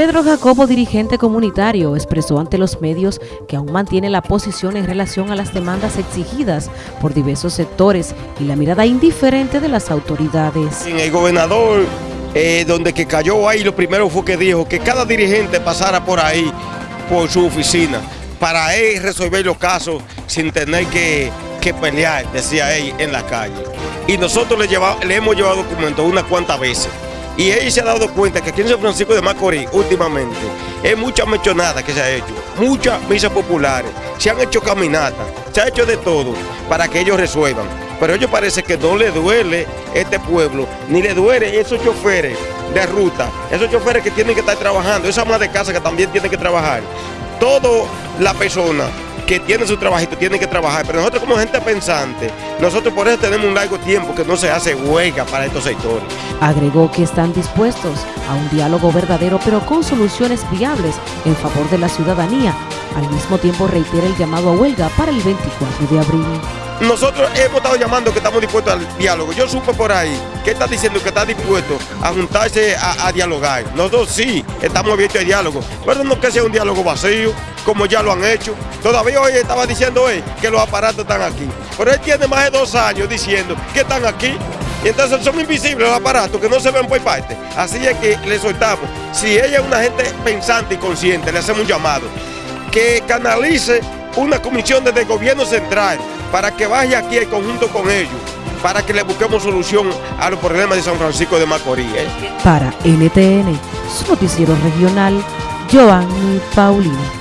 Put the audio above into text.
Pedro Jacobo, dirigente comunitario, expresó ante los medios que aún mantiene la posición en relación a las demandas exigidas por diversos sectores y la mirada indiferente de las autoridades. El gobernador, eh, donde que cayó ahí, lo primero fue que dijo que cada dirigente pasara por ahí, por su oficina, para él resolver los casos sin tener que, pelear, decía él, en la calle. Y nosotros le hemos llevado documentos unas cuantas veces. Y ella se ha dado cuenta que aquí en San Francisco de Macorís, últimamente, es mucha mechonada que se ha hecho, muchas misas populares, se han hecho caminatas, se ha hecho de todo para que ellos resuelvan. Pero a ellos parece que no le duele este pueblo, ni le duele esos choferes de ruta, esos choferes que tienen que estar trabajando, esa ama de casa que también tienen que trabajar. Toda la persona que tiene su trabajito, tiene que trabajar, pero nosotros como gente pensante, nosotros por eso tenemos un largo tiempo que no se hace huelga para estos sectores. Agregó que están dispuestos a un diálogo verdadero, pero con soluciones viables en favor de la ciudadanía. Al mismo tiempo reitera el llamado a huelga para el 24 de abril. Nosotros hemos estado llamando que estamos dispuestos al diálogo. Yo supe por ahí que está diciendo que está dispuesto a juntarse a, dialogar. Nosotros sí estamos abiertos al diálogo, pero no que sea un diálogo vacío, como ya lo han hecho. Todavía hoy estaba diciendo él que los aparatos están aquí. Pero él tiene más de dos años diciendo que están aquí. Y entonces son invisibles los aparatos que no se ven por parte. Así es que le soltamos. Si ella es una gente pensante y consciente, le hacemos un llamado. Que canalice una comisión desde el gobierno central para que vaya aquí el conjunto con ellos, para que le busquemos solución a los problemas de San Francisco de Macorís. ¿eh? Para NTN, su noticiero regional, Joanny Paulino.